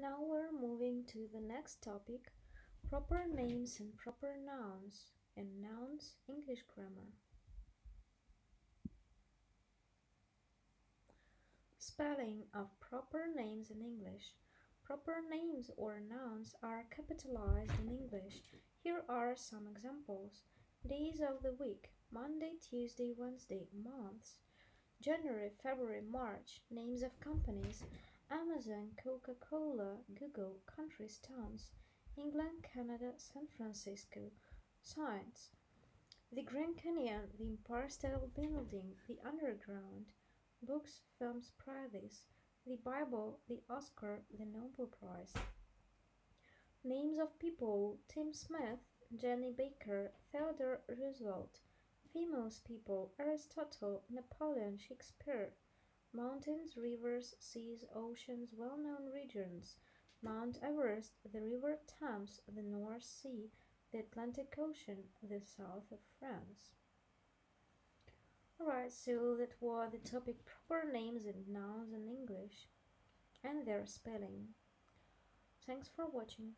Now we're moving to the next topic proper names and proper nouns and nouns English grammar. Spelling of proper names in English. Proper names or nouns are capitalized in English. Here are some examples. Days of the week Monday, Tuesday, Wednesday. Months January, February, March. Names of companies Amazon, Coca-Cola, Google, countries, towns, England, Canada, San Francisco, science, the Grand Canyon, the Empire State Building, the Underground, books, films, prizes, the Bible, the Oscar, the Nobel Prize. Names of people. Tim Smith, Jenny Baker, Theodore Roosevelt. Famous people. Aristotle, Napoleon, Shakespeare mountains, rivers, seas, oceans, well-known regions, Mount Everest, the River Thames, the North Sea, the Atlantic Ocean, the south of France. Alright, so that was the topic proper names and nouns in English and their spelling. Thanks for watching.